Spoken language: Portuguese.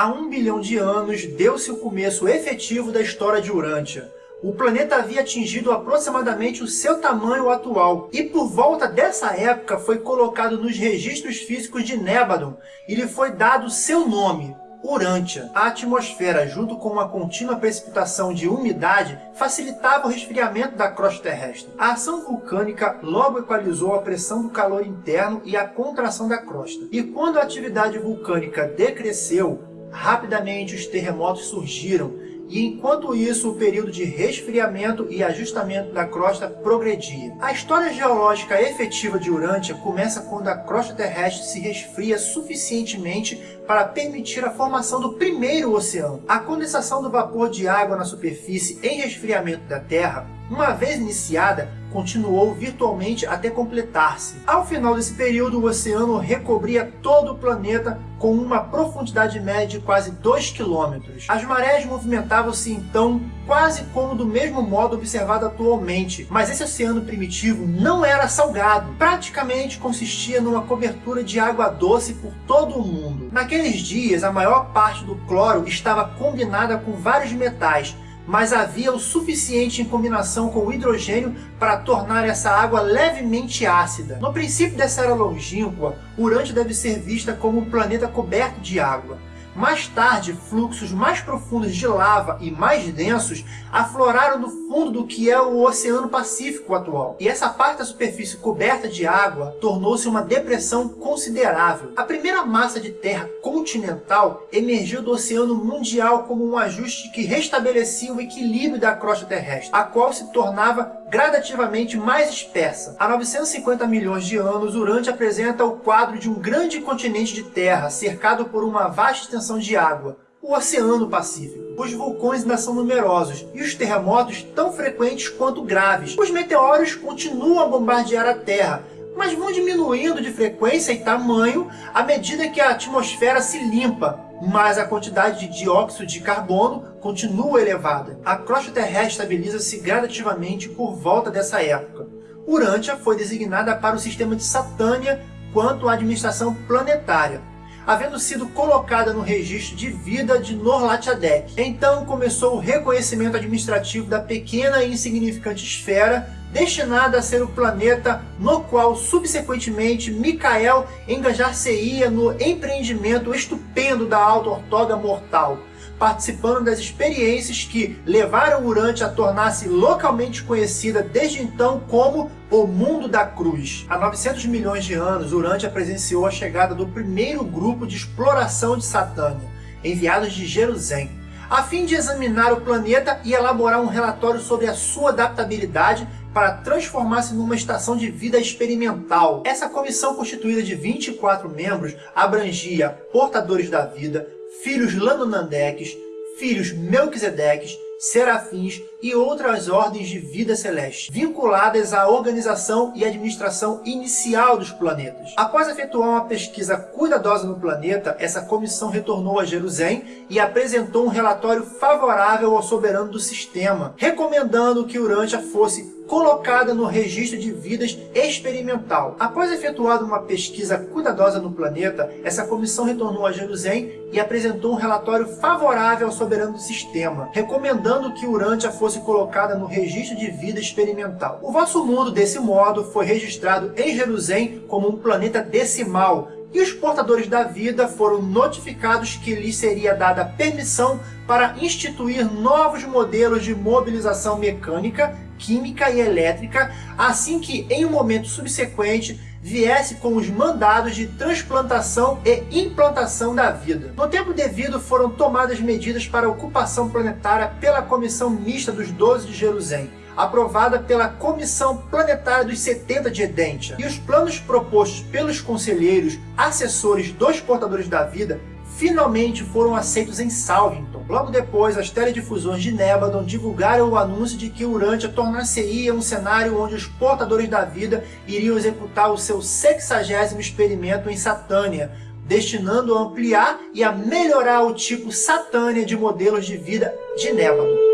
Há um bilhão de anos deu-se o começo efetivo da história de Urântia. O planeta havia atingido aproximadamente o seu tamanho atual, e por volta dessa época foi colocado nos registros físicos de Nébadon e lhe foi dado seu nome, Urântia. A atmosfera, junto com uma contínua precipitação de umidade, facilitava o resfriamento da crosta terrestre. A ação vulcânica logo equalizou a pressão do calor interno e a contração da crosta. E quando a atividade vulcânica decresceu, rapidamente os terremotos surgiram, e enquanto isso o período de resfriamento e ajustamento da crosta progredia. A história geológica efetiva de Urântia começa quando a crosta terrestre se resfria suficientemente para permitir a formação do primeiro oceano. A condensação do vapor de água na superfície em resfriamento da Terra, uma vez iniciada, continuou virtualmente até completar-se. Ao final desse período, o oceano recobria todo o planeta com uma profundidade média de quase 2 km. As marés movimentavam-se então quase como do mesmo modo observado atualmente, mas esse oceano primitivo não era salgado. Praticamente consistia numa cobertura de água doce por todo o mundo. Naqueles dias, a maior parte do cloro estava combinada com vários metais, mas havia o suficiente em combinação com o hidrogênio para tornar essa água levemente ácida. No princípio dessa era longínqua, Urântia deve ser vista como um planeta coberto de água. Mais tarde, fluxos mais profundos de lava e mais densos afloraram no fundo do que é o Oceano Pacífico atual. E essa parte da superfície coberta de água tornou-se uma depressão considerável. A primeira massa de terra continental emergiu do Oceano Mundial como um ajuste que restabelecia o equilíbrio da crosta terrestre, a qual se tornava gradativamente mais espessa. Há 950 milhões de anos, Urântia apresenta o quadro de um grande continente de terra, cercado por uma vasta extensão de água, o Oceano Pacífico. Os vulcões ainda são numerosos e os terremotos tão frequentes quanto graves. Os meteoros continuam a bombardear a Terra, mas vão diminuindo de frequência e tamanho à medida que a atmosfera se limpa, mas a quantidade de dióxido de carbono continua elevada. A crosta terrestre estabiliza-se gradativamente por volta dessa época. Urântia foi designada para o sistema de Satânia quanto à administração planetária, havendo sido colocada no registro de vida de Norlatiadec. Então começou o reconhecimento administrativo da pequena e insignificante esfera destinada a ser o planeta no qual, subsequentemente, Micael engajar-se-ia no empreendimento estupendo da Alta Ortoga Mortal, participando das experiências que levaram Urante a tornar-se localmente conhecida desde então como o Mundo da Cruz. Há 900 milhões de anos, Urante presenciou a chegada do primeiro grupo de exploração de Satânia, enviados de Jerusalém, a fim de examinar o planeta e elaborar um relatório sobre a sua adaptabilidade para transformar-se numa estação de vida experimental. Essa comissão constituída de 24 membros abrangia portadores da vida, filhos Lanonandeques, filhos Melquisedeques, serafins e outras ordens de vida celeste, vinculadas à organização e administração inicial dos planetas. Após efetuar uma pesquisa cuidadosa no planeta, essa comissão retornou a Jerusalém e apresentou um relatório favorável ao soberano do sistema, recomendando que Urântia fosse colocada no registro de vidas experimental. Após efetuada uma pesquisa cuidadosa no planeta, essa comissão retornou a Jerusalém e apresentou um relatório favorável ao soberano do sistema, recomendando que Urântia fosse colocada no registro de vida experimental. O vosso mundo, desse modo, foi registrado em Jerusalém como um planeta decimal, e os portadores da vida foram notificados que lhes seria dada permissão para instituir novos modelos de mobilização mecânica, química e elétrica, assim que, em um momento subsequente, viesse com os mandados de transplantação e implantação da vida. No tempo devido, foram tomadas medidas para a ocupação planetária pela Comissão Mista dos Doze de Jerusalém, aprovada pela Comissão Planetária dos 70 de Edentia. E os planos propostos pelos conselheiros, assessores dos portadores da vida, finalmente foram aceitos em Salvington. Logo depois, as teledifusões de Nebadon divulgaram o anúncio de que Urântia tornar-se-ia um cenário onde os portadores da vida iriam executar o seu sexagésimo experimento em Satânia, destinando a ampliar e a melhorar o tipo Satânia de modelos de vida de Nebadon.